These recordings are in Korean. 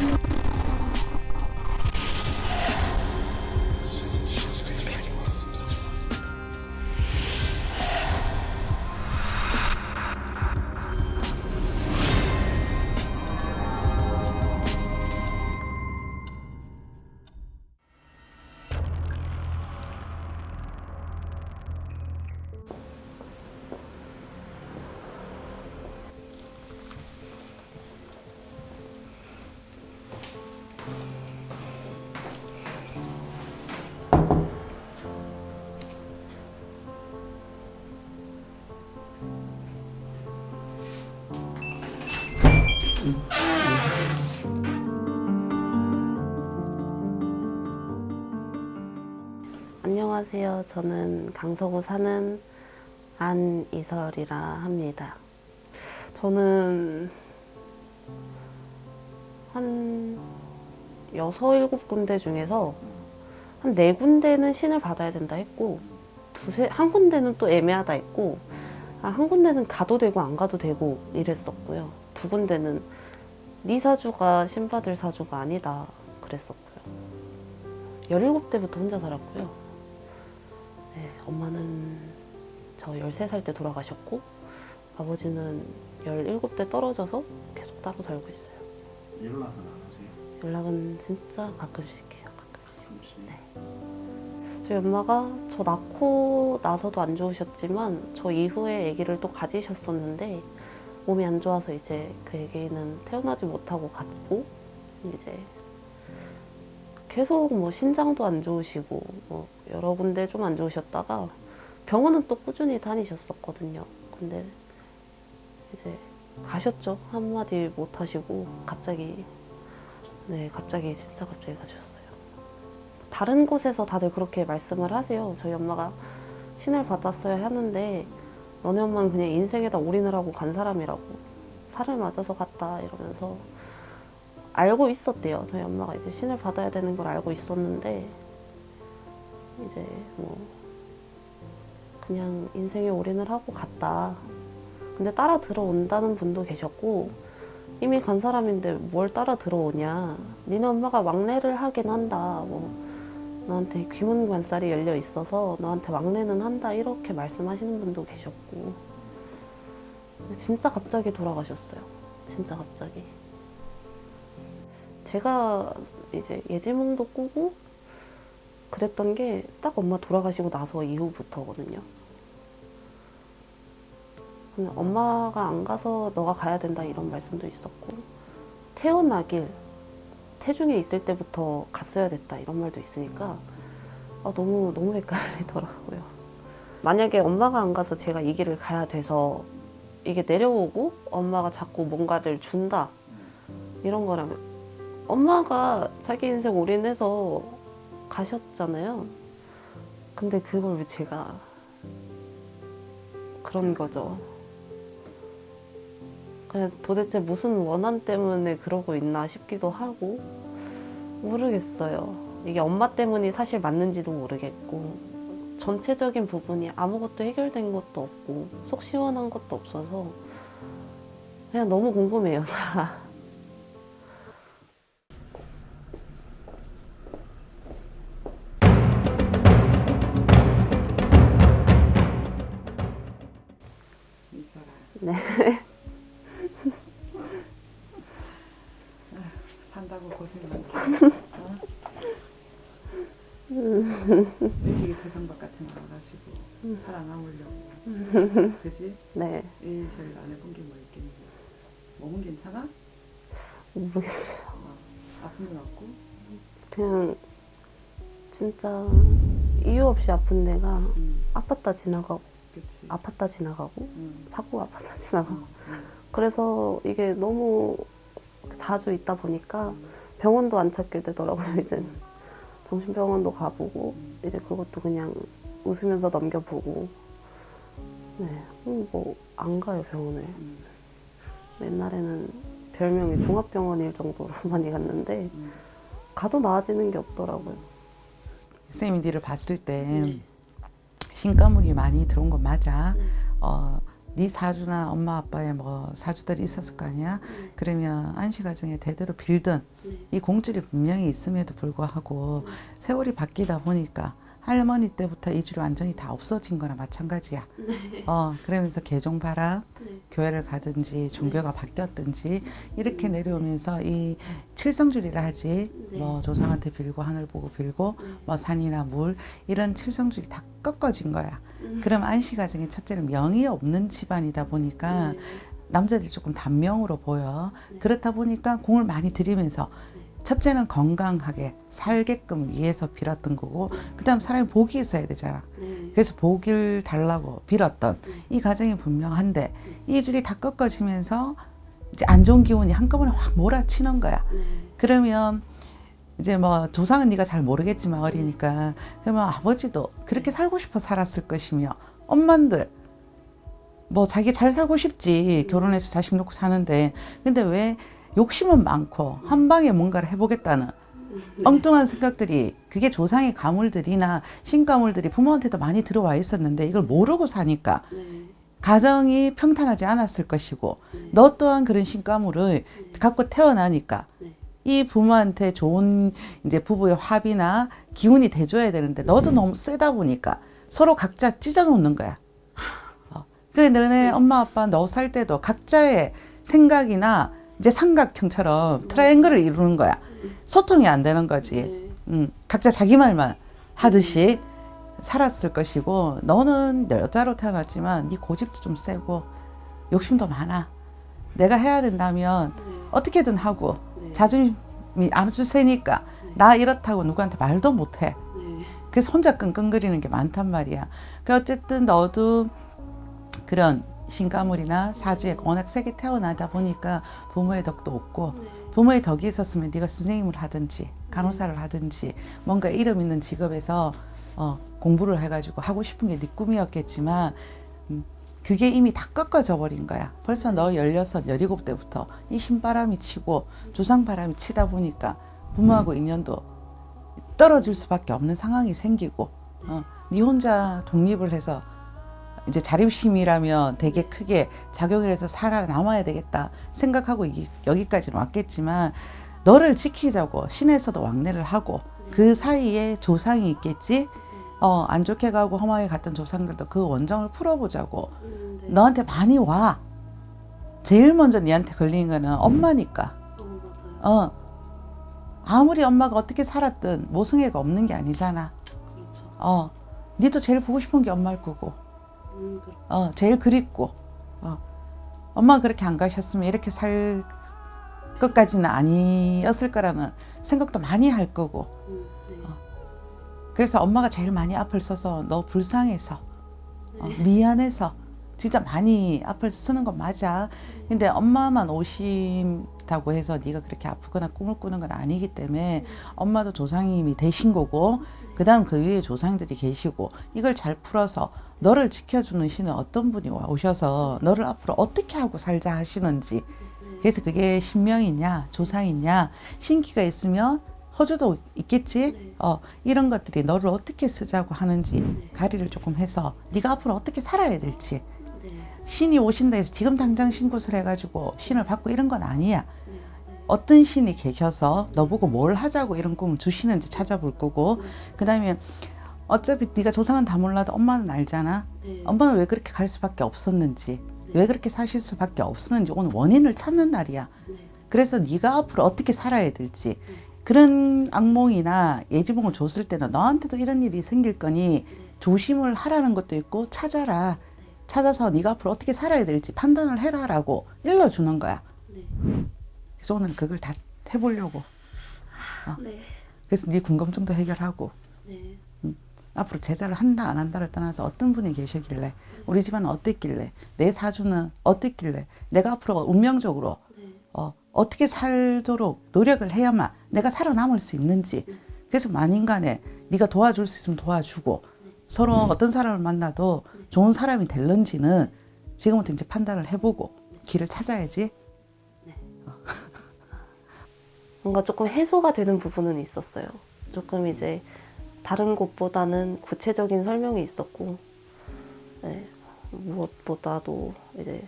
you 안녕하세요. 저는 강서구 사는 안이설이라 합니다. 저는 한 여섯, 일곱 군데 중에서 한네 군데는 신을 받아야 된다 했고 두세, 한 군데는 또 애매하다 했고 아, 한 군데는 가도 되고 안 가도 되고 이랬었고요. 두 군데는 네 사주가 신 받을 사주가 아니다 그랬었고요. 17대부터 혼자 살았고요. 네, 엄마는 저 13살 때 돌아가셨고 아버지는 17대 떨어져서 계속 따로 살고 있어요. 연락은 안 하세요? 연락은 진짜 가끔씩 해요. 가끔씩. 가끔씩. 네. 저희 엄마가 저 낳고 나서도 안 좋으셨지만 저 이후에 아기를 또 가지셨었는데 몸이 안 좋아서 이제 그 아기는 태어나지 못하고 갔고 이제 계속 뭐 신장도 안 좋으시고 뭐 여러 군데 좀 안 좋으셨다가 병원은 또 꾸준히 다니셨었거든요. 근데 이제 가셨죠. 한마디 못 하시고 갑자기 네 갑자기 진짜 갑자기 가셨어요. 다른 곳에서 다들 그렇게 말씀을 하세요. 저희 엄마가 신을 받았어야 하는데 너네 엄마는 그냥 인생에다 올인을 하고 간 사람이라고 살을 맞아서 갔다 이러면서 알고 있었대요. 저희 엄마가 이제 신을 받아야 되는 걸 알고 있었는데 이제 뭐 그냥 인생에 올인을 하고 갔다. 근데 따라 들어온다는 분도 계셨고 이미 간 사람인데 뭘 따라 들어오냐. 니네 엄마가 왕래를 하긴 한다. 뭐 너한테 귀문관살이 열려 있어서 너한테 왕래는 한다 이렇게 말씀하시는 분도 계셨고 진짜 갑자기 돌아가셨어요. 진짜 갑자기. 제가 이제 예지몽도 꾸고 그랬던 게 딱 엄마 돌아가시고 나서 이후부터거든요. 엄마가 안 가서 너가 가야 된다 이런 말씀도 있었고 태어나길 태중에 있을 때부터 갔어야 됐다 이런 말도 있으니까 아, 너무 너무 헷갈리더라고요. 만약에 엄마가 안 가서 제가 이 길을 가야 돼서 이게 내려오고 엄마가 자꾸 뭔가를 준다 이런 거라면 엄마가 자기 인생 올인해서 가셨잖아요. 근데 그걸 왜 제가 그런 거죠. 그냥 도대체 무슨 원한 때문에 그러고 있나 싶기도 하고 모르겠어요. 이게 엄마 때문이 사실 맞는지도 모르겠고 전체적인 부분이 아무것도 해결된 것도 없고 속 시원한 것도 없어서 그냥 너무 궁금해요. 네. 산다고 고생 많다. 어? 일찍이 세상 바깥에 나가가지고 살아남으려고. 그지? 네. 일 제일 안 해본 게 뭐 있겠니? 몸은 괜찮아? 모르겠어요. 어, 아픈 건 없고? 그냥 진짜 이유 없이 아픈 데가 응, 아팠다 지나가고 그치. 아팠다 지나가고 응, 자꾸 아팠다 지나가고. 응, 응, 그래서 이게 너무 자주 있다 보니까 응. 병원도 안 찾게 되더라고요 이제. 정신병원도 가보고 음. 이제 그것도 그냥 웃으면서 넘겨보고. 네, 뭐 안 가요 병원을. 응, 옛날에는 별명이 종합병원일 정도로 많이 갔는데 응. 가도 나아지는 게 없더라고요. 선생님이 니를 봤을 때 신가물이 많이 들어온 건 맞아. 네. 어, 네 사주나 엄마 아빠의 뭐 사주들이 있었을 거 아니야. 네. 그러면 안씨 가정에 대대로 빌던 네. 이 공줄이 분명히 있음에도 불구하고 세월이 바뀌다 보니까 할머니 때부터 이 줄이 완전히 다 없어진 거나 마찬가지야. 어, 그러면서 개종바라 네. 교회를 가든지 종교가 바뀌었든지 이렇게 내려오면서 이 칠성줄이라 하지 네. 뭐 조상한테 빌고 하늘 보고 빌고 네. 뭐 산이나 물 이런 칠성줄이 다 꺾어진 거야. 음. 그럼 안씨 가정의 첫째는 명이 없는 집안이다 보니까 네. 남자들이 조금 단명으로 보여. 네. 그렇다 보니까 공을 많이 들이면서 첫째는 건강하게 살게끔 위해서 빌었던 거고 그 다음 사람이 복이 있어야 되잖아. 네. 그래서 복을 달라고 빌었던 이 가정이 분명한데 이 줄이 다 꺾어지면서 이제 안 좋은 기운이 한꺼번에 확 몰아치는 거야. 네. 그러면 이제 뭐 조상은 네가 잘 모르겠지만 어리니까 그러면 아버지도 그렇게 살고 싶어 살았을 것이며 엄만들 뭐 자기 잘 살고 싶지 결혼해서 자식 놓고 사는데 근데 왜 욕심은 많고 한 방에 뭔가를 해보겠다는 엉뚱한 생각들이 그게 조상의 가물들이나 신가물들이 부모한테도 많이 들어와 있었는데 이걸 모르고 사니까 네. 가정이 평탄하지 않았을 것이고 너 또한 그런 신가물을 갖고 태어나니까 네. 이 부모한테 좋은 이제 부부의 합이나 기운이 돼줘야 되는데 너도 너무 세다 보니까 서로 각자 찢어놓는 거야. 어. 그 너네 엄마 아빠 너 살 때도 각자의 생각이나 이제 삼각형처럼 트라이앵글을 이루는 거야. 소통이 안 되는 거지. 네. 음, 각자 자기 말만 하듯이 살았을 것이고 너는 여자로 태어났지만 네 고집도 좀 세고 욕심도 많아. 내가 해야 된다면 네. 어떻게든 하고 네. 자존심이 아주 세니까 나 이렇다고 누구한테 말도 못해. 네. 그래서 혼자 끙끙거리는 게 많단 말이야. 그 어쨌든 너도 그런 신가물이나 사주에 워낙 세게 태어나다 보니까 부모의 덕도 없고 네. 부모의 덕이 있었으면 네가 선생님을 하든지 간호사를 하든지 뭔가 이름 있는 직업에서 어, 공부를 해가지고 하고 싶은 게 네 꿈이었겠지만 음, 그게 이미 다 꺾어져 버린 거야. 벌써 너 16, 17때부터 이 신바람이 치고 조상바람이 치다 보니까 부모하고 인연도 떨어질 수밖에 없는 상황이 생기고 어, 네 혼자 독립을 해서 이제 자립심이라면 되게 크게 작용을 해서 살아남아야 되겠다 생각하고 이- 여기까지는 왔겠지만 너를 지키자고 신에서도 왕래를 하고 그 사이에 조상이 있겠지? 어, 안 좋게 가고 험하게 갔던 조상들도 그 원정을 풀어보자고. 음, 네. 너한테 많이 와. 제일 먼저 니한테 걸린 거는 엄마니까. 어, 맞아요. 어. 아무리 엄마가 어떻게 살았든 모성애가 없는 게 아니잖아. 그렇죠. 어. 니도 제일 보고 싶은 게 엄마일 거고. 음, 어, 제일 그립고. 어. 엄마가 그렇게 안 가셨으면 이렇게 살 것까지는 아니었을 거라는 생각도 많이 할 거고. 음, 네. 그래서 엄마가 제일 많이 앞을 서서 너 불쌍해서 어, 미안해서 진짜 많이 앞을 쓰는 건 맞아. 근데 엄마만 오신다고 해서 네가 그렇게 아프거나 꿈을 꾸는 건 아니기 때문에 엄마도 조상님이 되신 거고 그 다음 그 위에 조상들이 계시고 이걸 잘 풀어서 너를 지켜주는 신은 어떤 분이 와 오셔서 너를 앞으로 어떻게 하고 살자 하시는지 그래서 그게 신명이냐 조상이냐 신기가 있으면 허주도 있겠지 어 이런 것들이 너를 어떻게 쓰자고 하는지 가리를 조금 해서 네가 앞으로 어떻게 살아야 될지 네. 신이 오신다 해서 지금 당장 신굿을 해가지고 신을 받고 이런 건 아니야 네. 네. 어떤 신이 계셔서 너보고 뭘 하자고 이런 꿈을 주시는지 찾아볼 거고. 그 다음에 어차피 네가 조상은 다 몰라도 엄마는 알잖아. 네. 엄마는 왜 그렇게 갈 수밖에 없었는지 왜 그렇게 사실 수밖에 없었는지 오늘 원인을 찾는 날이야. 네. 그래서 네가 앞으로 어떻게 살아야 될지 그런 악몽이나 예지몽을 줬을 때는 너한테도 이런 일이 생길 거니 조심을 하라는 것도 있고 찾아라. 찾아서 네가 앞으로 어떻게 살아야 될지 판단을 해라 라고 일러주는 거야 네. 그래서 오늘 그걸 다 해보려고 네. 그래서 네 궁금증도 해결하고 네. 앞으로 제자를 한다 안 한다를 떠나서 어떤 분이 계시길래 우리 집안은 어땠길래 내 사주는 어땠길래 내가 앞으로 운명적으로 네. 어, 어떻게 살도록 노력을 해야만 내가 살아남을 수 있는지 그래서 만인간에 네가 도와줄 수 있으면 도와주고 서로 어떤 사람을 만나도 좋은 사람이 될런지는 지금부터 이제 판단을 해보고 길을 찾아야지 뭔가 조금 해소가 되는 부분은 있었어요. 조금 이제 다른 곳보다는 구체적인 설명이 있었고, 네, 무엇보다도 이제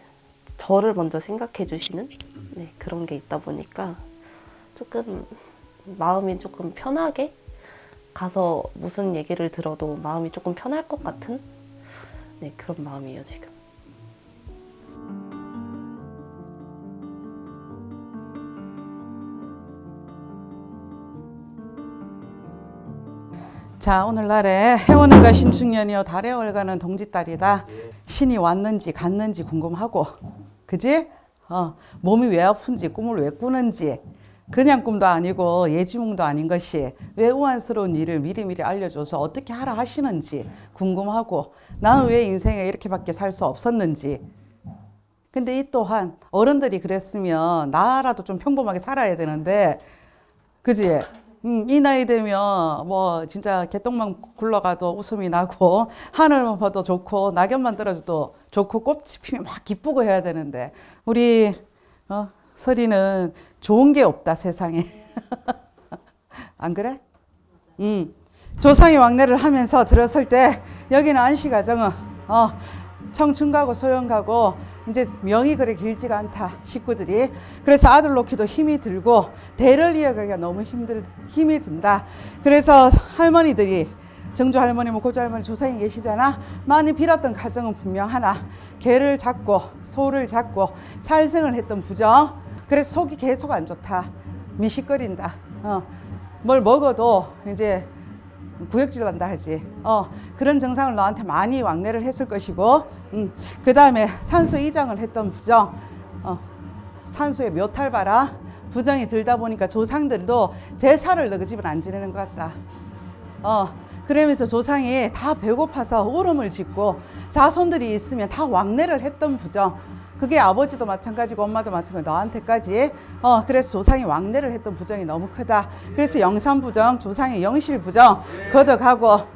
저를 먼저 생각해 주시는 네, 그런 게 있다 보니까 조금 마음이 조금 편하게 가서 무슨 얘기를 들어도 마음이 조금 편할 것 같은 네, 그런 마음이에요 지금. 자 오늘날에 해오는가 신축년이여 달에 올가는 동짓달이다 신이 왔는지 갔는지 궁금하고 그지? 어, 몸이 왜 아픈지 꿈을 왜 꾸는지 그냥 꿈도 아니고 예지몽도 아닌 것이 왜 우한스러운 일을 미리미리 알려줘서 어떻게 하라 하시는지 궁금하고 나는 왜 인생에 이렇게밖에 살 수 없었는지 근데 이 또한 어른들이 그랬으면 나라도 좀 평범하게 살아야 되는데 그지? 음, 이 나이 되면 뭐 진짜 개똥만 굴러가도 웃음이 나고 하늘만 봐도 좋고 낙엽만 떨어져도 좋고 꽃이 피면 막 기쁘고 해야 되는데 우리 어, 설이는 좋은 게 없다 세상에 안 그래? 음. 조상이 왕래를 하면서 들었을 때 여기는 안시가정은 어, 청춘 가고 소년 가고 이제 명이 그리 길지가 않다 식구들이. 그래서 아들 놓기도 힘이 들고 대를 이어가기가 너무 힘들 힘이 든다. 그래서 할머니들이 정주 할머니 뭐 고조 할머니 조상이 계시잖아. 많이 빌었던 가정은 분명 하나. 개를 잡고 소를 잡고 살생을 했던 부정. 그래서 속이 계속 안 좋다. 미식거린다. 어. 뭘 먹어도 이제 구역질 난다 하지. 어, 그런 증상을 너한테 많이 왕래를 했을 것이고, 음, 그 다음에 산수 이장을 했던 부정, 어, 산수의 묘탈 봐라. 부정이 들다 보니까 조상들도 제사를 너그 집은 안 지내는 것 같다. 어, 그러면서 조상이 다 배고파서 울음을 짓고 자손들이 있으면 다 왕래를 했던 부정. 그게 아버지도 마찬가지고 엄마도 마찬가지고 너한테까지 어 그래서 조상이 왕래를 했던 부정이 너무 크다. 그래서 영산 부정 조상의 영실 부정 걷어가고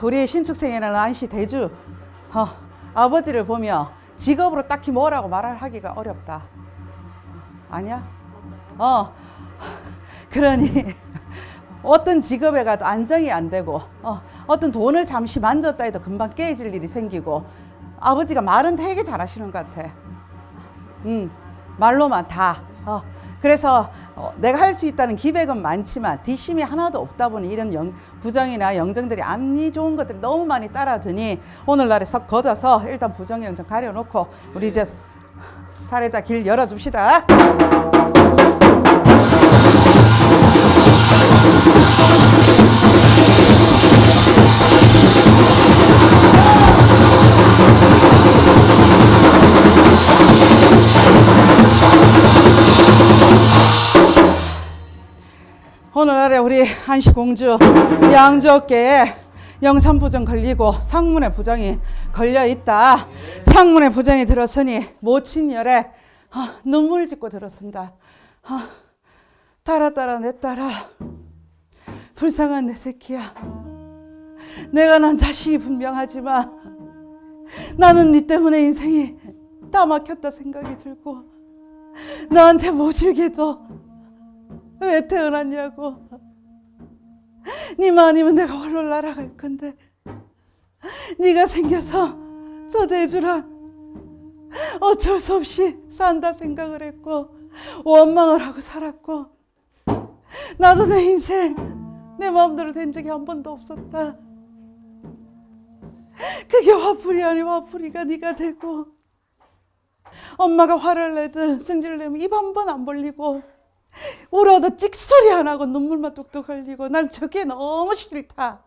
우리 신축생에는 안시 대주 어, 아버지를 보며 직업으로 딱히 뭐라고 말을 하기가 어렵다. 아니야? 어. 그러니 어떤 직업에 가도 안정이 안 되고 어, 어떤 돈을 잠시 만졌다 해도 금방 깨질 일이 생기고 아버지가 말은 되게 잘하시는 것 같아. 음, 말로만 다. 어, 그래서 어, 내가 할 수 있다는 기백은 많지만 뒷심이 하나도 없다 보니 이런 영, 부정이나 영정들이 안이 좋은 것들이 너무 많이 따라드니 오늘날에 석 걷어서 일단 부정 영정 가려놓고 우리 이제 사례자 길 열어줍시다. 한시 공주 양조께에 영산부정 걸리고 상문의 부정이 걸려 있다. 상문의 부정이 들었으니 모친열에 아, 눈물 짓고 들었습니다. 아, 따라 따라 내 딸아 불쌍한 내 새끼야. 내가 난 자식이 분명하지만 나는 네 때문에 인생이 다 막혔다 생각이 들고 너한테 모질게도 왜 태어났냐고. 니만 아니면 내가 홀로 날아갈 건데. 네가 생겨서 저 대주랑 어쩔 수 없이 산다 생각을 했고 원망을 하고 살았고 나도 내 인생 내 마음대로 된 적이 한 번도 없었다. 그게 화풀이 아니 화풀이가 네가 되고 엄마가 화를 내든 승질을 내면 입 한 번 안 벌리고 울어도 찍소리 안 하고 눈물만 뚝뚝 흘리고 난 저게 너무 싫다.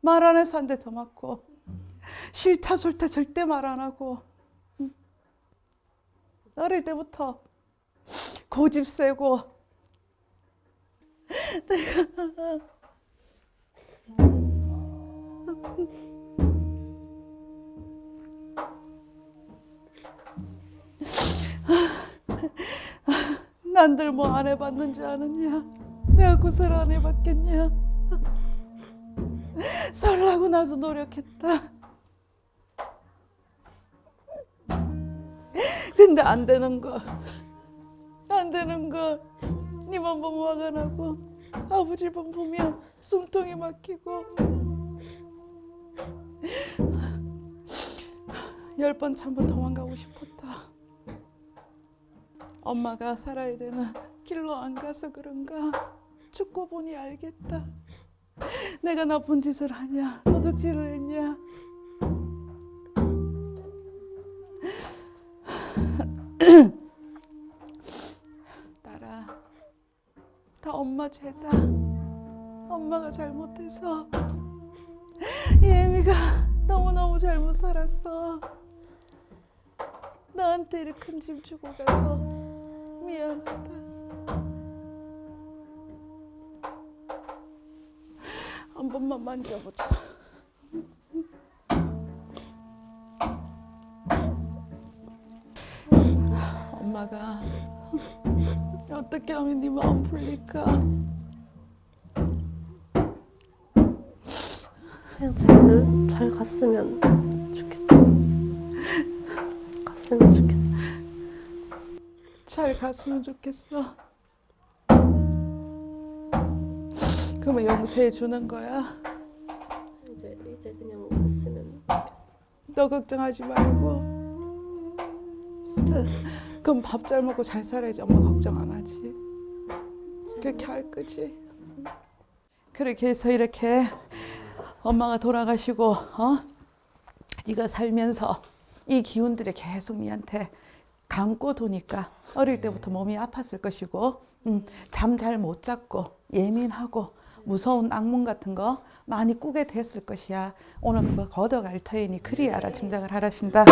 말 안 해서 한 대 더 맞고 싫다 싫다 절대 말 안 하고 응. 어릴 때부터 고집 세고 내가 난들 뭐 안 해봤는지 아느냐? 내가 구슬 안 해봤겠냐? 살라고 나도 노력했다. 근데 안 되는 거. 안 되는 거. 니만 보면 화가 나고 아버지만 보면 숨통이 막히고 열 번 참고 도망가고 싶었다. 엄마가 살아야 되는 길로 안 가서 그런가? 죽고 보니 알겠다. 내가 나쁜 짓을 하냐? 도둑질을 했냐? 딸아 다 엄마 죄다. 엄마가 잘못해서 예미가 너무너무 잘못 살았어. 너한테 이렇게 큰 짐 주고 가서 미안하다. 한 번만 만져보자. 엄마가 어떻게 하면 네 마음 풀릴까? 그냥 잘, 잘 갔으면 잘 갔으면 좋겠어. 그러면 용서해 주는 거야. 이제, 이제 그냥 갔으면 좋겠어. 너 걱정하지 말고. 그럼 밥 잘 먹고 잘 살아야지 엄마 걱정 안 하지. 그렇게 할 거지. 그렇게 해서 이렇게 엄마가 돌아가시고 어? 네가 살면서 이 기운들이 계속 니한테 감고 도니까 어릴 때부터 몸이 아팠을 것이고 음, 잠 잘 못 잤고 예민하고 무서운 악몽 같은 거 많이 꾸게 됐을 것이야. 오늘 그거 걷어갈 터이니 그리 알아 짐작을 하라신다.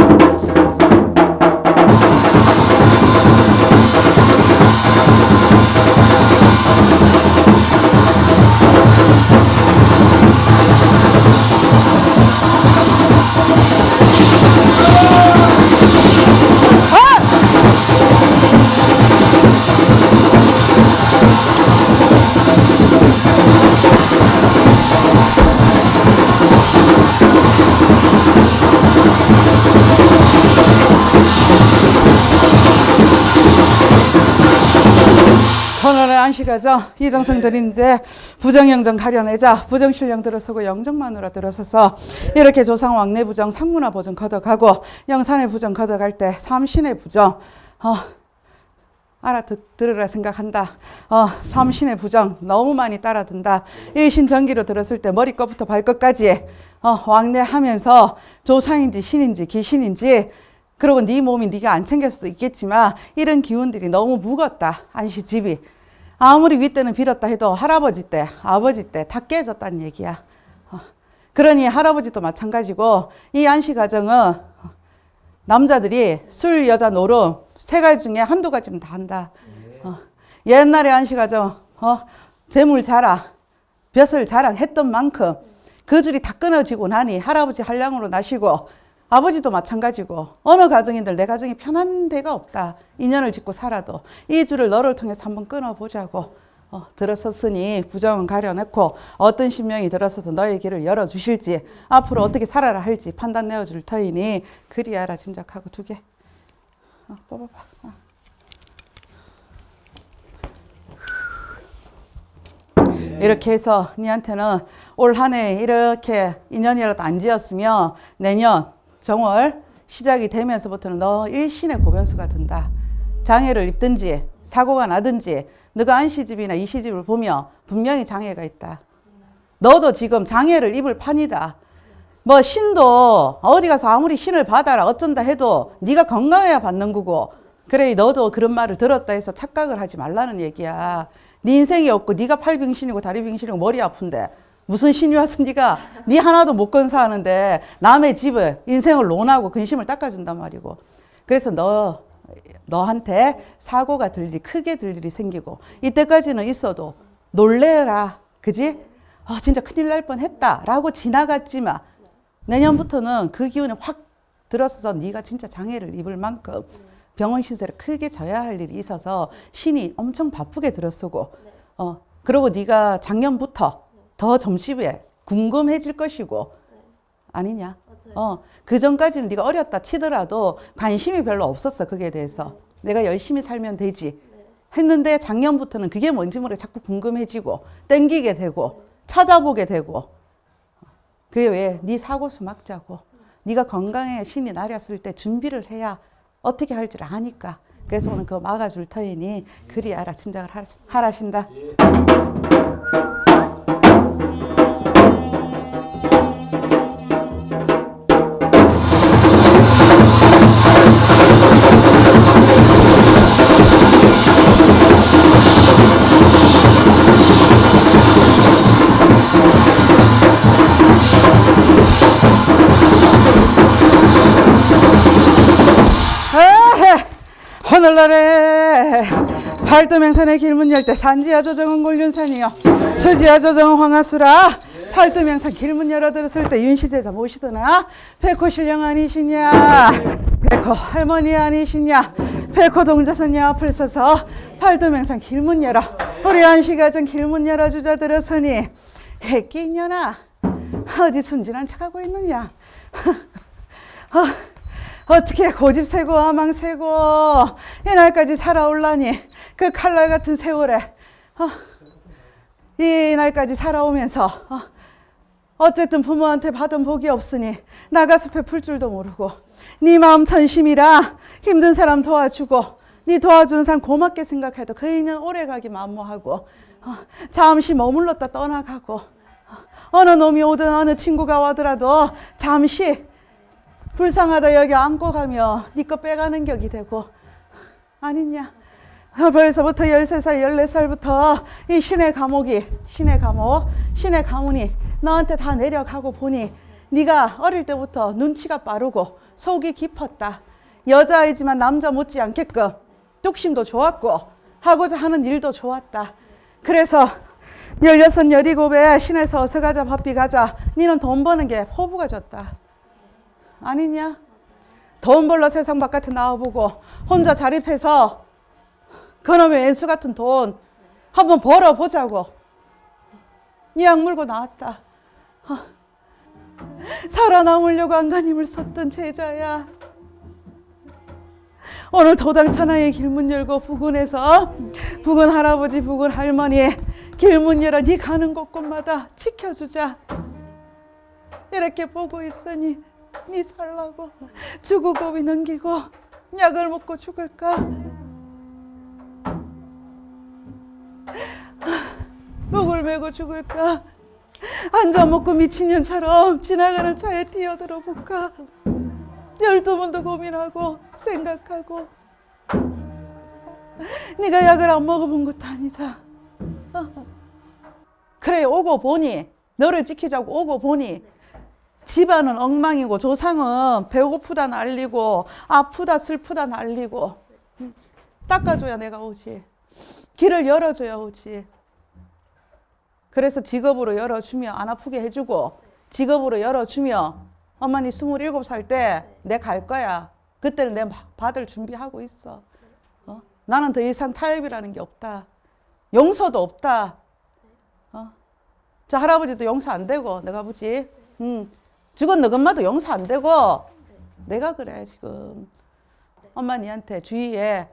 안식하죠. 이정성들이 이제 부정영정 가려내자 부정실령 들어서고 영정만으로 들어서서 이렇게 조상 왕래 부정 상문화 보정 걷어가고 영산의 부정 걷어갈 때 삼신의 부정 어, 알아들으라 생각한다. 어, 삼신의 부정 너무 많이 따라든다. 일신전기로 들었을 때 머리끝부터 발끝까지 어, 왕래하면서 조상인지 신인지 귀신인지 그리고 네 몸이 네가 안 챙길 수도 있겠지만 이런 기운들이 너무 무겁다. 안시 집이. 아무리 윗대는 빌었다 해도 할아버지 때, 아버지 때 다 깨졌다는 얘기야. 어, 그러니 할아버지도 마찬가지고 이 안시 가정은 남자들이 술, 여자, 노름 세 가지 중에 한두 가지면 다 한다. 어, 옛날에 안시 가정 어, 재물 자랑, 벼슬 자랑 했던 만큼 그 줄이 다 끊어지고 나니 할아버지 한량으로 나시고 아버지도 마찬가지고 어느 가정인들 내 가정이 편한 데가 없다. 인연을 짓고 살아도 이 줄을 너를 통해서 한번 끊어보자고 어, 들어섰으니 부정은 가려놓고 어떤 신명이 들어서서 너의 길을 열어주실지 앞으로 어떻게 살아라 할지 판단 내어줄 터이니 그리 알아 짐작하고 두 개. 어, 뽑아봐. 어. 이렇게 해서 니한테는 올 한 해 이렇게 인연이라도 안 지었으면 내년 정월 시작이 되면서부터는 너 일신의 고변수가 든다. 장애를 입든지 사고가 나든지 너가 안시집이나 이시집을 보면 분명히 장애가 있다. 너도 지금 장애를 입을 판이다. 뭐 신도 어디 가서 아무리 신을 받아라 어쩐다 해도 네가 건강해야 받는 거고 그래 너도 그런 말을 들었다 해서 착각을 하지 말라는 얘기야. 네 인생이 없고 네가 팔빙신이고 다리빙신이고 머리 아픈데 무슨 와서 네가 네 하나도 못 건사하는데 남의 집을 인생을 논하고 근심을 닦아준단 말이고. 그래서 너 너한테 사고가 들 일이 크게 들 일이 생기고 이때까지는 있어도 놀래라. 그지? 아 진짜 큰일 날 뻔했다 라고 지나갔지만 내년부터는 그 기운이 확 들어서서 네가 진짜 장애를 입을 만큼 병원 신세를 크게 져야 할 일이 있어서 신이 엄청 바쁘게 들어서고 어 그리고 네가 작년부터 더 점심에 궁금해질 것이고 아니냐? 어, 그 전까지는 네가 어렸다 치더라도 관심이 별로 없었어 그게 대해서. 내가 열심히 살면 되지. 했는데 작년부터는 그게 뭔지 모르게 자꾸 궁금해지고 땡기게 되고 찾아보게 되고. 그게 왜? 네 사고수 막자고. 네가 건강에 신이 나렸을 때 준비를 해야 어떻게 할 줄 아니까. 그래서 오늘 그거 막아줄 터이니 그리 알아 짐작을 하라- 하라신다. 오늘날에 팔도명산의 길문 열대 산지야 조정은 골륜산이요. 수지야 조정은 황하수라. 팔도명산 길문 열어 들었을 때 윤시제자 모시더나. 백호 신령 아니시냐? 백호 할머니 아니시냐? 백호 동자선녀 앞을 서서 팔도명산 길문 열어. 우리 안시가정 길문 열어 주자 들었으니 해끼 년아 어디 순진한 척하고 있느냐? 어, 어떻게 고집 세고 아망 세고 이날까지 살아올라니 그 칼날 같은 세월에 어, 이날까지 살아오면서 어, 어쨌든 부모한테 받은 복이 없으니 나가숲에 풀 줄도 모르고 네 마음 천심이라 힘든 사람 도와주고 네 도와주는 사람 고맙게 생각해도 그 인연 오래가기 만무하고 어, 잠시 머물렀다 떠나가고 어, 어느 놈이 오든 어느 친구가 와더라도 잠시 불쌍하다 여기 안고 가며 네거 빼가는 격이 되고. 아니냐? 아, 벌써부터 13살 14살부터 이 신의 감옥이 신의 감옥 신의 가문이 너한테 다 내려가고 보니 네가 어릴 때부터 눈치가 빠르고 속이 깊었다. 여자이지만 남자 못지 않게끔 뚝심도 좋았고 하고자 하는 일도 좋았다. 그래서 16, 17에 신에서 어서 가자 바삐 가자 니는 돈 버는 게 포부가 졌다 아니냐? 돈 벌러 세상 바깥에 나와보고 혼자 자립해서 그놈의 왼수 같은 돈 한번 벌어보자고 이약 물고 나왔다. 어, 살아남으려고 안간힘을 썼던 제자야. 오늘 도당 천하의 길문 열고 부근에서 부근 할아버지 부근 할머니 길문 열어 네 가는 곳곳마다 지켜주자. 이렇게 보고 있으니 네 살라고 죽고 비 넘기고 약을 먹고 죽을까? 목을 메고 죽을까? 앉아 먹고 미친년처럼 지나가는 차에 뛰어들어 볼까? 열두 번도 고민하고 생각하고 네가 약을 안 먹어본 것도 아니다. 어. 그래 오고 보니 너를 지키자고 오고 보니 집안은 엉망이고 조상은 배고프다 난리고 아프다 슬프다 난리고. 음, 닦아줘야 내가 오지. 길을 열어줘야 오지. 그래서 직업으로 열어주며 안 아프게 해주고 직업으로 열어주며 엄마니 스물일곱 살때 내 갈 거야. 그때는 내 받을 준비하고 있어. 어? 나는 더 이상 타협이라는 게 없다. 용서도 없다. 어? 저 할아버지도 용서 안 되고 내가 보지. 음. 죽은 너 엄마도 용서 안 되고 내가 그래 지금. 엄마 니한테 주위에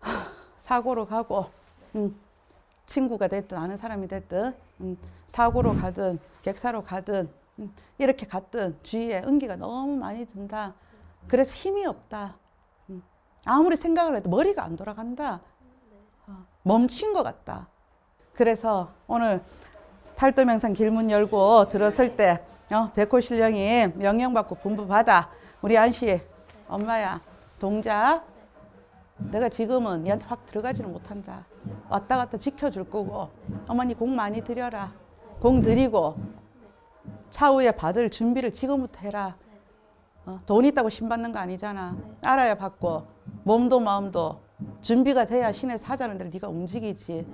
하, 사고로 가고 음, 친구가 됐든 아는 사람이 됐든 음, 사고로 가든 객사로 가든 음, 이렇게 갔든 주위에 은기가 너무 많이 든다. 그래서 힘이 없다. 음, 아무리 생각을 해도 머리가 안 돌아간다. 어, 멈춘 것 같다. 그래서 오늘 팔도명산 길문 열고 들었을 때 어, 백호 신령이 명령받고 분부받아. 우리 안씨 엄마야 동자 내가 지금은 얘한테 확 들어가지는 못한다. 왔다 갔다 지켜줄 거고 어머니 공 많이 드려라. 공 드리고 차후에 받을 준비를 지금부터 해라. 어, 돈 있다고 신 받는 거 아니잖아. 알아야 받고 몸도 마음도 준비가 돼야 신의 사자는 대로 네가 움직이지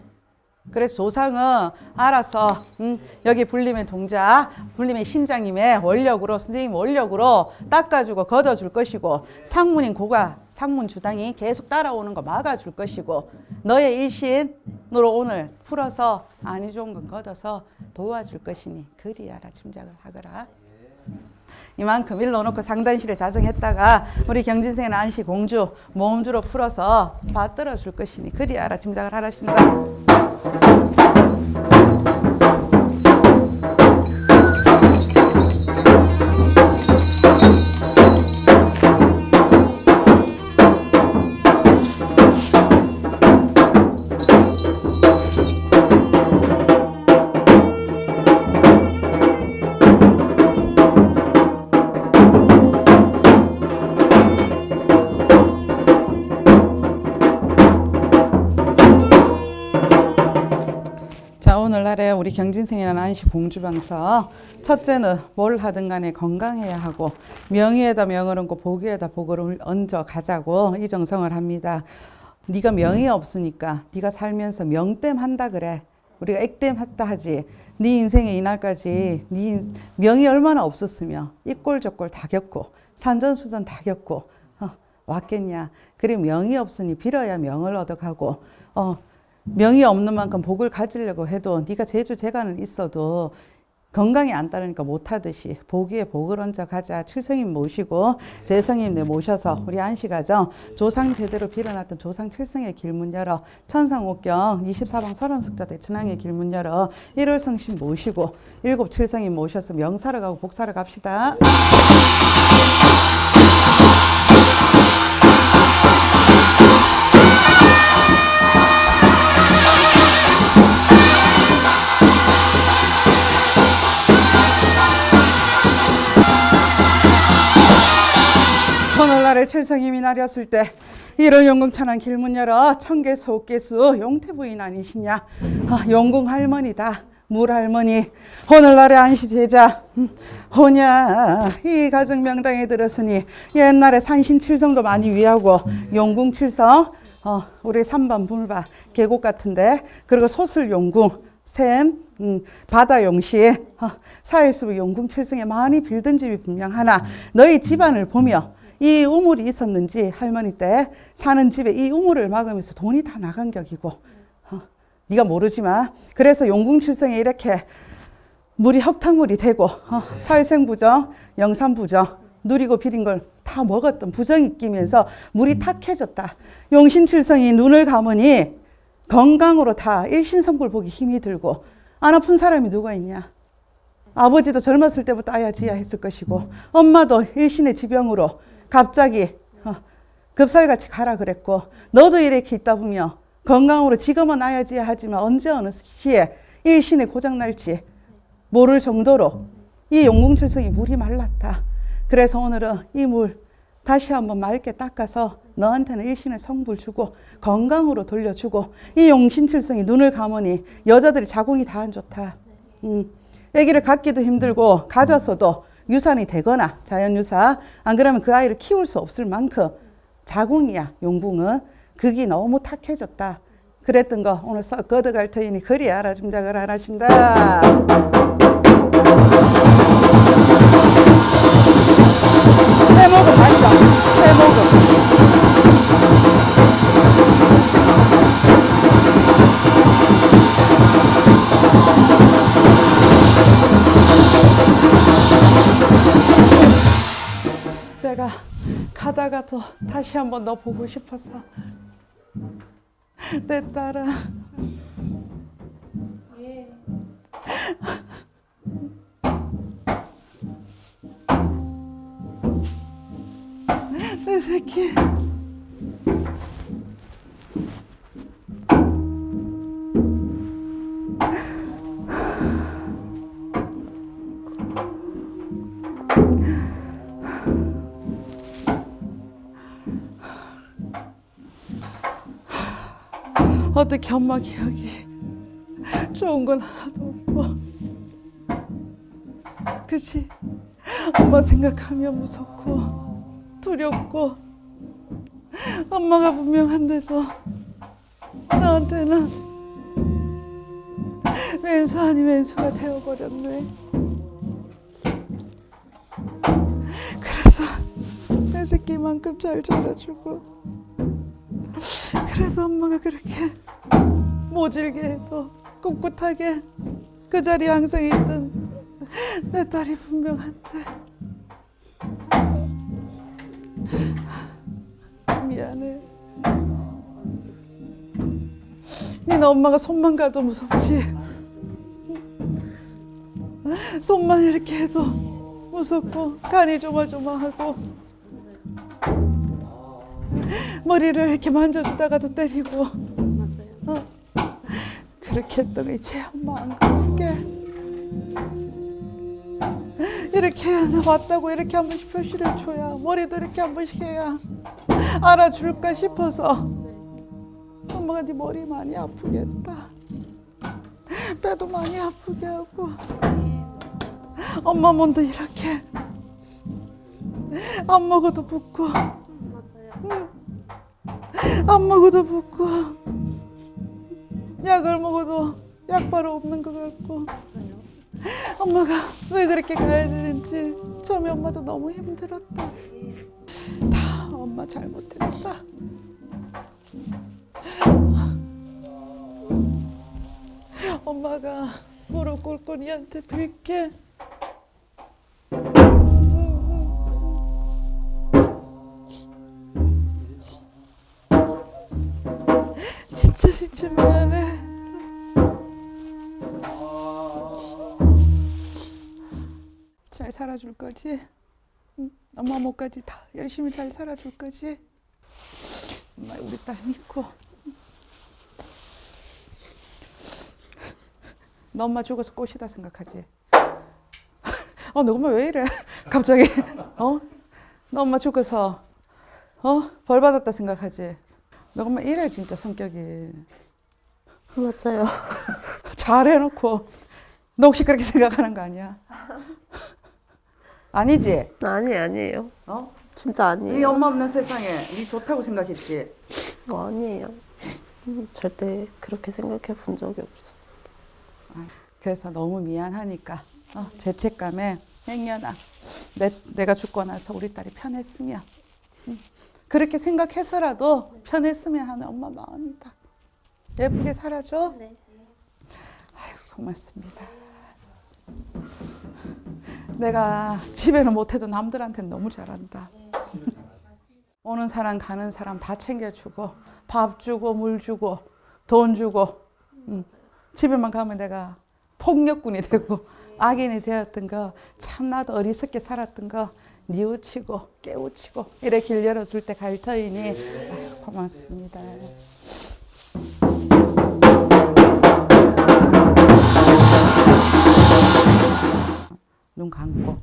그래서 조상은 알아서 음, 여기 불림의 동자, 불림의 신장님의 원력으로 선생님 원력으로 닦아주고 걷어줄 것이고 상문인 고가 상문 주당이 계속 따라오는 거 막아줄 것이고 너의 일신으로 오늘 풀어서 아니 좋은 건 걷어서 도와줄 것이니 그리하라 짐작을 하거라. 이만큼 일로 놓고 상단실에 자정했다가 우리 경진생은 안시 공주 모음주로 풀어서 받들어 줄 것이니 그리하라 짐작을 하라신다. あっ! 우리 경진생이라는 안시 공주방서 첫째는 뭘 하든 간에 건강해야 하고 명의에다 명을 얹고 복위에다 복을 얹어 가자고 이 정성을 합니다. 네가 명이 없으니까 네가 살면서 명땜 한다 그래. 우리가 액땜 했다 하지. 네 인생에 이날까지 네 인- 명이 얼마나 없었으며 이꼴 저꼴 다 겪고 산전수전 다 겪고 어, 왔겠냐. 그래 명이 없으니 빌어야 명을 얻어가고 어, 명이 없는 만큼 복을 가지려고 해도 네가 제주 재간을 있어도 건강이 안 따르니까 못하듯이 복위에 복을 얹어 가자. 칠성님 모시고 재성님 네 모셔서 우리 안식하죠 조상 대대로 빌어놨던 조상 칠성의 길문 열어. 천상옥경 24방 서른숙자 대 천왕의 길문 열어. 일월성신 모시고 일곱 칠성님 모셔서 명사를 가고 복사를 갑시다 오늘날의 칠성임이 나렸을 때 이를 용궁천한 길문 열어 청계수 옥계수 용태부인 아니시냐? 아, 용궁 할머니다 물 할머니. 오늘날의 안시 제자 음, 호냐. 이 가정 명당에 들었으니 옛날에 산신 칠성도 많이 위하고 용궁 칠성 어, 우리 삼반 불바 계곡 같은데 그리고 소슬 용궁 샘, 음, 바다 용시, 어, 사회수 용궁 칠성에 많이 빌던 집이 분명 하나. 너희 집안을 보며 이 우물이 있었는지 할머니 때 사는 집에 이 우물을 막으면서 돈이 다 나간 격이고, 어, 네가 모르지만 그래서 용궁 칠성에 이렇게 물이 흙탕물이 되고 어, 살생부정, 영산부정 누리고 비린 걸 다 먹었던 부정이 끼면서 물이 탁해졌다. 용신칠성이 눈을 감으니 건강으로 다 일신성불 보기 힘이 들고 안 아픈 사람이 누가 있냐? 아버지도 젊었을 때부터 아야 지야 했을 것이고 엄마도 일신의 지병으로 갑자기 어, 급살같이 가라 그랬고 너도 이렇게 있다 보면 건강으로 지금은 아야지야 하지만 언제 어느 시에 일신의 고장 날지 모를 정도로 이 용궁칠성이 물이 말랐다. 그래서 오늘은 이 물 다시 한번 맑게 닦아서 너한테는 일신의 성불 주고 건강으로 돌려주고 이 용신칠성이 눈을 감으니 여자들이 자궁이 다 안 좋다. 음, 아기를 갖기도 힘들고 가졌어도 유산이 되거나 자연유사 안 그러면 그 아이를 키울 수 없을 만큼 자궁이야 용궁은 극이 너무 탁해졌다. 그랬던 거 오늘 썩 걷어갈 터이니 그리 알아줌작을 안 하신다. 또 다시 한번 너 보고 싶어서. 내 딸아. 내 새끼 어떻게 엄마 기억이 좋은 건 하나도 없고. 그치 엄마 생각하면 무섭고 두렵고 엄마가 분명 한데도 나한테는 왼수 아닌 왼수가 되어버렸네. 그래서 내 새끼만큼 잘 자라주고 그래도 엄마가 그렇게 모질게 해도 꿋꿋하게 그 자리에 항상 있던 내 딸이 분명한데 미안해. 니네 엄마가 손만 가도 무섭지? 손만 이렇게 해도 무섭고 간이 조마조마하고 머리를 이렇게 만져주다가도 때리고. 어. 그렇게 했던 이제 엄마 안 그럴게. 이렇게 왔다고 이렇게 한 번씩 표시를 줘야 머리도 이렇게 한 번씩 해야 알아줄까 싶어서 엄마가 네 머리 많이 아프겠다. 배도 많이 아프게 하고. 엄마 몸도 이렇게. 안 먹어도 붓고. 맞아요. 안 먹어도 붓고 약을 먹어도 약 바로 없는 것 같고. 엄마가 왜 그렇게 가야 되는지? 처음에 엄마도 너무 힘들었다. 다 엄마 잘못했다. 엄마가 무릎 꿇고 니한테 빌게 살아줄 거지? 응? 엄마 목까지 다 열심히 잘 살아줄 거지? 엄마 우리 딸 믿고 너 엄마 죽어서 꽃이다 생각하지? 어, 너 엄마 왜 이래? 갑자기 어? 너 엄마 죽어서 어? 벌 받았다 생각하지? 너 엄마 이래 진짜 성격이 맞아요. 잘 해놓고 너 혹시 그렇게 생각하는 거 아니야? 아니지? 아니 아니에요. 어? 진짜 네 아니에요. 엄마 없는 세상에 네 좋다고 생각했지? 어, 아니에요. 음, 절대 그렇게 생각해 본 적이 없어. 그래서 너무 미안하니까 어, 죄책감에 행여나 내, 내가 죽고 나서 우리 딸이 편했으면 음, 그렇게 생각해서라도 편했으면 하는 엄마 마음이다. 예쁘게 살아줘. 네. 아유 고맙습니다. 내가 집에는 못해도 남들한테는 너무 잘한다. 오는 사람 가는 사람 다 챙겨주고 밥 주고 물 주고 돈 주고 음. 집에만 가면 내가 폭력군이 되고 악인이 되었던 거 참 나도 어리석게 살았던 거 뉘우치고 깨우치고 이래 길 열어줄 때 갈 터이니 아유, 고맙습니다. 눈 감고.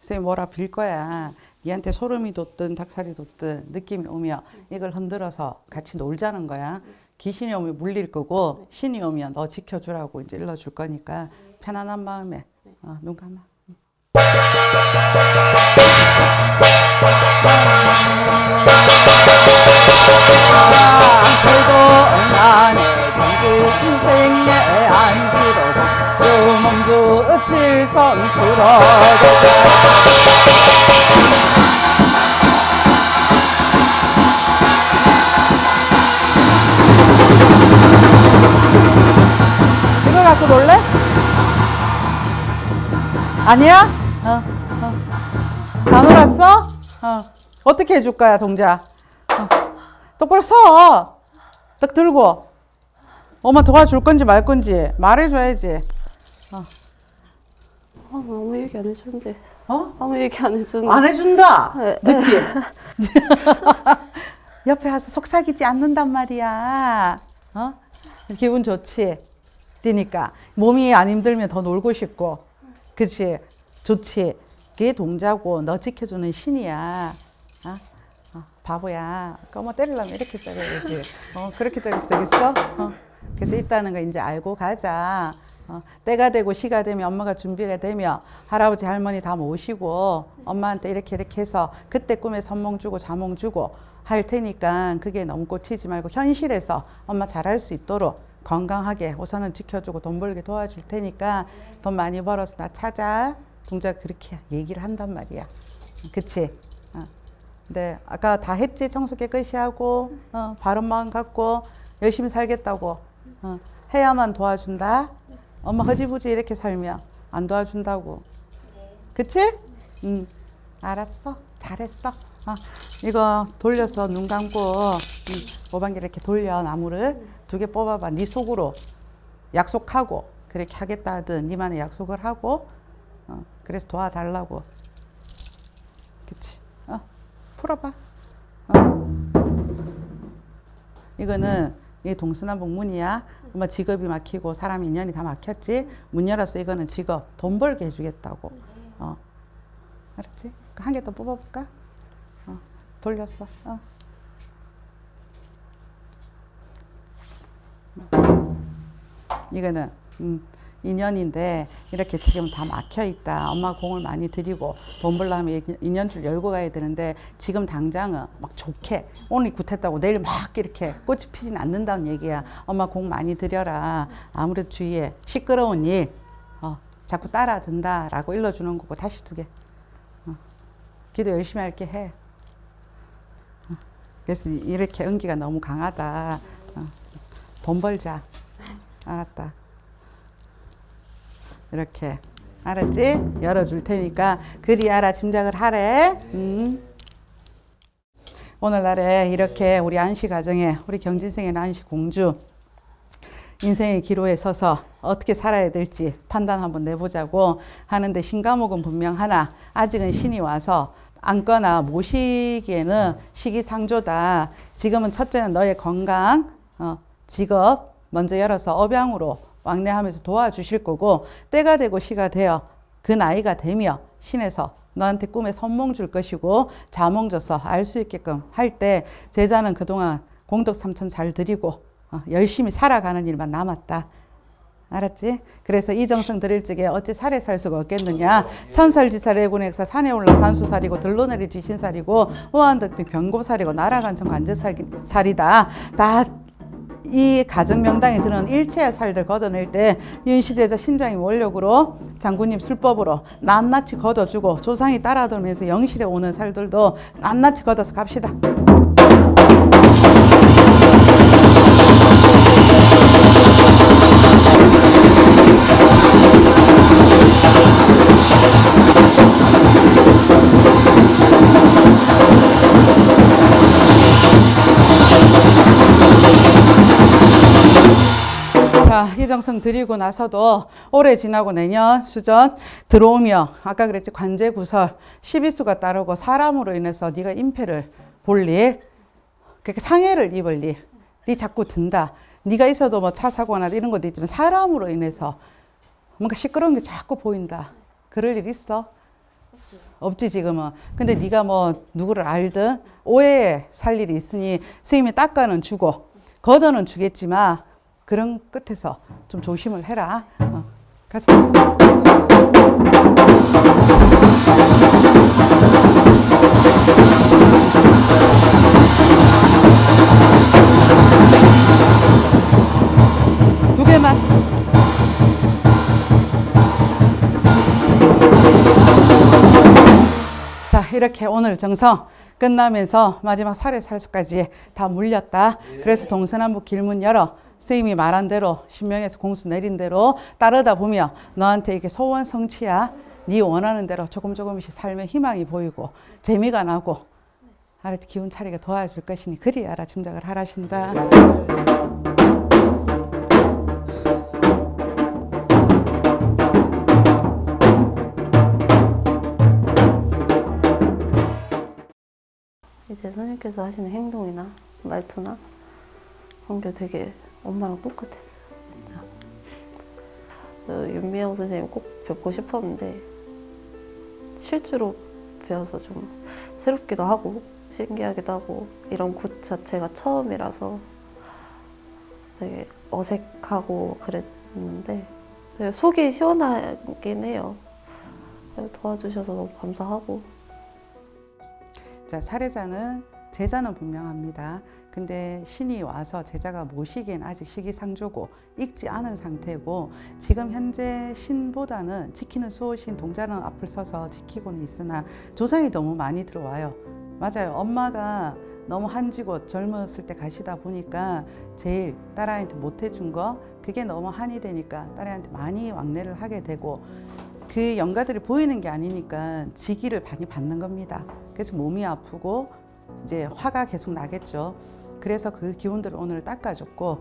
선생님 뭐라 빌 거야. 니한테 소름이 돋든 닭살이 돋든 느낌이 오면 이걸 흔들어서 같이 놀자는 거야. 귀신이 오면 물릴 거고 신이 오면 너 지켜주라고 이제 일러줄 거니까 편안한 마음에 어, 눈 감아. 그래도 나의 경제 인생 풀어주자 이거 갖고 놀래? 아니야? 어, 어. 다 놀았어? 어. 어떻게 해줄 거야, 동자? 어. 똑바로 서. 딱 들고. 엄마 도와줄 건지 말 건지 말해줘야지. 아, 아무 얘기 안 해주는데. 어? 아무 얘기 안 해주는데. 안 해준다. 네. 느낌. 옆에 와서 속삭이지 않는단 말이야. 어? 기분 좋지. 뛰니까 몸이 안 힘들면 더 놀고 싶고, 그치? 좋지. 그게 동자고 너 지켜주는 신이야. 어? 어, 바보야. 그뭐 때리려면 이렇게 때려야지. 어, 그렇게 때려서 되겠어? 어. 그래서 있다는 거 이제 알고 가자. 어, 때가 되고 시가 되면 엄마가 준비가 되면 할아버지 할머니 다 모시고 엄마한테 이렇게 이렇게 해서 그때 꿈에 선몽 주고 자몽 주고 할 테니까 그게 너무 꽂히지 말고 현실에서 엄마 잘할 수 있도록 건강하게 우선은 지켜주고 돈 벌게 도와줄 테니까 돈 많이 벌어서 나 찾아. 동자가 그렇게 얘기를 한단 말이야. 그치? 어. 근데 아까 다 했지 청소 깨끗이 하고 어, 바른 마음 갖고 열심히 살겠다고 어, 해야만 도와준다. 엄마 허지부지 이렇게 살면 안 도와준다고. 그치? 응. 알았어. 잘했어. 어, 이거 돌려서 눈 감고 응, 오반기 이렇게 돌려 나무를 두 개 뽑아봐. 네 속으로 약속하고 그렇게 하겠다 하든 니만의 약속을 하고 어, 그래서 도와달라고. 그치? 어, 풀어봐. 어. 이거는 이 동서남북 문이야. 엄마 직업이 막히고 사람 인연이 다 막혔지. 문 열어서 이거는 직업 돈 벌게 해주겠다고. 어, 알았지? 한 개 더 뽑아볼까? 어, 돌렸어. 어. 이거는 음, 인연인데 이렇게 지금 다 막혀 있다. 엄마 공을 많이 들이고 돈 벌려면 인연줄 열고 가야 되는데 지금 당장은 막 좋게 오늘 굿했다고 내일 막 이렇게 꽃이 피진 않는다는 얘기야. 엄마 공 많이 들여라. 아무래도 주위에 시끄러운 일 어, 자꾸 따라든다라고 일러주는 거고 다시 두 개. 어, 기도 열심히 할게 해. 어, 그래서 이렇게 은기가 너무 강하다. 어, 돈 벌자. 알았다. 이렇게 알았지? 열어줄 테니까 그리 알아 짐작을 하래. 음. 오늘날에 이렇게 우리 안씨 가정에 우리 경진생의 안씨 공주 인생의 기로에 서서 어떻게 살아야 될지 판단 한번 내보자고 하는데 신과목은 분명 하나 아직은 신이 와서 안거나 모시기에는 시기상조다. 지금은 첫째는 너의 건강, 어, 직업 먼저 열어서 업양으로 왕래하면서 도와주실 거고 때가 되고 시가 되어 그 나이가 되며 신에서 너한테 꿈에 선몽 줄 것이고 자몽 줘서 알 수 있게끔 할 때 제자는 그동안 공덕 삼천 잘 드리고 어, 열심히 살아가는 일만 남았다. 알았지? 그래서 이 정성 드릴 적에 어찌 살에 살 수가 없겠느냐. 천살지살애군액사 산에 올라 산수살이고 들러내리 지신살이고 우한득비 병고살이고 나라간청 관제살이다. 다 이 가정 명당에 드는 일체의 살들 걷어낼 때 윤시제자 신장이 원력으로 장군님 술법으로 낱낱이 걷어주고 조상이 따라돌면서 영실에 오는 살들도 낱낱이 걷어서 갑시다. 정성 드리고 나서도 올해 지나고 내년 수전 들어오며 아까 그랬지 관제 구설 12수가 따르고 사람으로 인해서 네가 임패를 볼 일, 그렇게 상해를 입을 일이 자꾸 든다. 네가 있어도 뭐 차 사고나 이런 것도 있지만 사람으로 인해서 뭔가 시끄러운 게 자꾸 보인다. 그럴 일 있어? 없지 지금은. 근데 네가 뭐 누구를 알든 오해에 살 일이 있으니 선생님이 닦아는 주고 걷어는 주겠지만 그런 끝에서 좀 조심을 해라. 어, 가자. 두 개만. 자, 이렇게 오늘 정성 끝나면서 마지막 살해 살수까지 다 물렸다. 그래서 동서남북 길문 열어 선생님이 말한 대로 신명에서 공수 내린 대로 따르다 보면 너한테 이게 소원 성취야. 네 원하는 대로 조금 조금씩 삶의 희망이 보이고 재미가 나고 알았지 기운 차리게 도와줄 것이니 그리 알아 짐작을 하라신다. 이제 선생님께서 하시는 행동이나 말투나 그런 게 되게 엄마랑 똑같았어요, 진짜. 그 윤미영 선생님 꼭 뵙고 싶었는데 실제로 배워서 좀 새롭기도 하고 신기하기도 하고 이런 곳 자체가 처음이라서 되게 어색하고 그랬는데 되게 속이 시원하긴 해요. 도와주셔서 너무 감사하고 자, 사례자는 제자는 분명합니다. 근데 신이 와서 제자가 모시기엔 아직 시기상조고 익지 않은 상태고 지금 현재 신보다는 지키는 수호신 동자는 앞을 서서 지키고는 있으나 조상이 너무 많이 들어와요. 맞아요. 엄마가 너무 한지고 젊었을 때 가시다 보니까 제일 딸아이한테 못 해준 거 그게 너무 한이 되니까 딸아이한테 많이 왕래를 하게 되고 그 영가들이 보이는 게 아니니까 지기를 많이 받는 겁니다. 그래서 몸이 아프고 이제 화가 계속 나겠죠. 그래서 그 기운들을 오늘 닦아줬고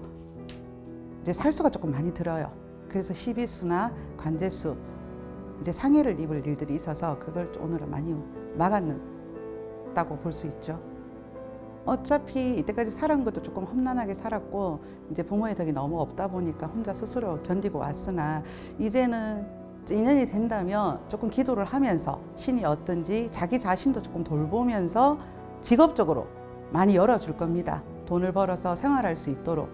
이제 살수가 조금 많이 들어요. 그래서 십이수나 관제수 이제 상해를 입을 일들이 있어서 그걸 오늘은 많이 막았다고 볼 수 있죠. 어차피 이때까지 살아온 것도 조금 험난하게 살았고 이제 부모의 덕이 너무 없다 보니까 혼자 스스로 견디고 왔으나 이제는 인연이 된다면 조금 기도를 하면서 신이 어떤지 자기 자신도 조금 돌보면서 직업적으로 많이 열어줄 겁니다. 돈을 벌어서 생활할 수 있도록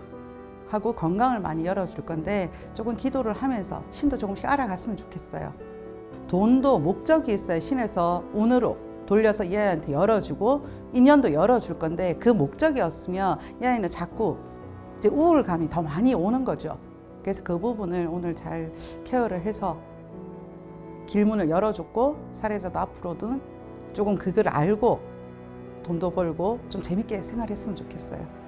하고 건강을 많이 열어줄 건데 조금 기도를 하면서 신도 조금씩 알아갔으면 좋겠어요. 돈도 목적이 있어요. 신에서 운으로 돌려서 이 아이한테 열어주고 인연도 열어줄 건데 그 목적이 없으면 이 아이는 자꾸 이제 우울감이 더 많이 오는 거죠. 그래서 그 부분을 오늘 잘 케어를 해서 길문을 열어줬고 사례자도 앞으로는 조금 그걸 알고 돈도 벌고 좀 재밌게 생활했으면 좋겠어요.